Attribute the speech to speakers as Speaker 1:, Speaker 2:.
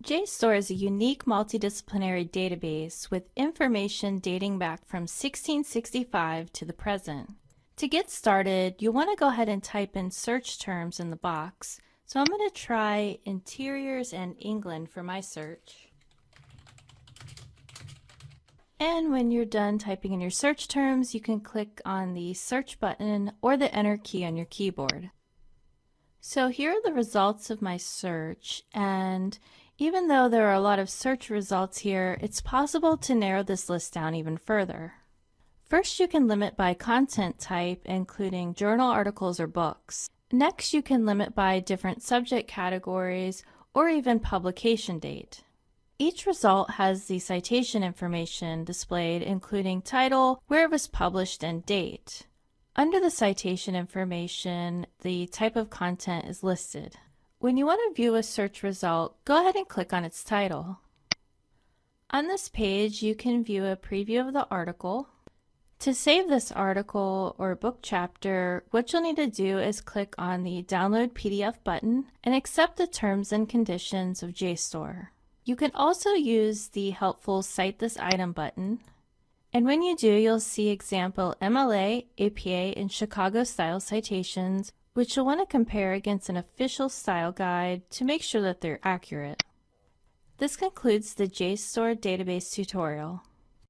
Speaker 1: JSTOR is a unique multidisciplinary database with information dating back from 1665 to the present. To get started, you'll want to go ahead and type in search terms in the box. So I'm going to try interiors and England for my search. And when you're done typing in your search terms, you can click on the search button or the enter key on your keyboard. So here are the results of my search and even though there are a lot of search results here, it's possible to narrow this list down even further. First, you can limit by content type, including journal articles or books. Next, you can limit by different subject categories or even publication date. Each result has the citation information displayed including title, where it was published, and date. Under the citation information, the type of content is listed. When you want to view a search result, go ahead and click on its title. On this page, you can view a preview of the article. To save this article or book chapter, what you'll need to do is click on the Download PDF button and accept the terms and conditions of JSTOR. You can also use the helpful Cite This Item button. And when you do, you'll see example MLA, APA, and Chicago style citations, which you'll want to compare against an official style guide to make sure that they're accurate. This concludes the JSTOR database tutorial.